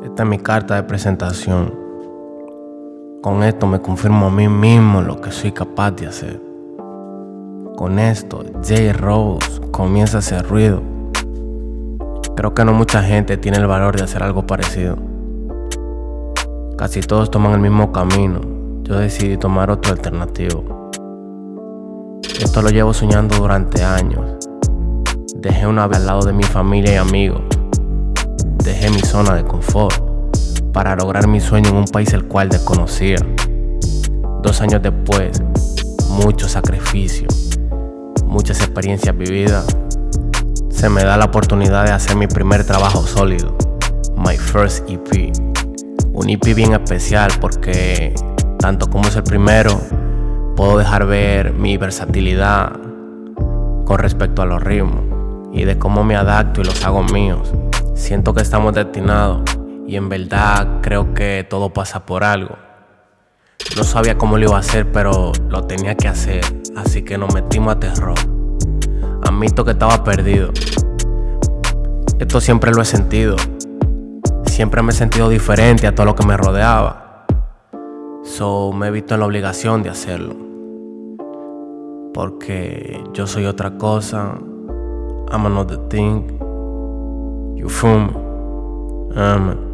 Esta es mi carta de presentación. Con esto me confirmo a mí mismo lo que soy capaz de hacer. Con esto, J. Rose comienza a hacer ruido. Creo que no mucha gente tiene el valor de hacer algo parecido. Casi todos toman el mismo camino. Yo decidí tomar otro alternativo. Esto lo llevo soñando durante años. Dejé una vez al lado de mi familia y amigos dejé mi zona de confort para lograr mi sueño en un país el cual desconocía. Dos años después, mucho sacrificio, muchas experiencias vividas, se me da la oportunidad de hacer mi primer trabajo sólido, My First EP. Un EP bien especial porque, tanto como es el primero, puedo dejar ver mi versatilidad con respecto a los ritmos y de cómo me adapto y los hago míos. Siento que estamos destinados y en verdad creo que todo pasa por algo. No sabía cómo lo iba a hacer, pero lo tenía que hacer, así que nos metimos a terror. Admito que estaba perdido. Esto siempre lo he sentido. Siempre me he sentido diferente a todo lo que me rodeaba. So me he visto en la obligación de hacerlo. Porque yo soy otra cosa. I'm another thing. your phone. Um,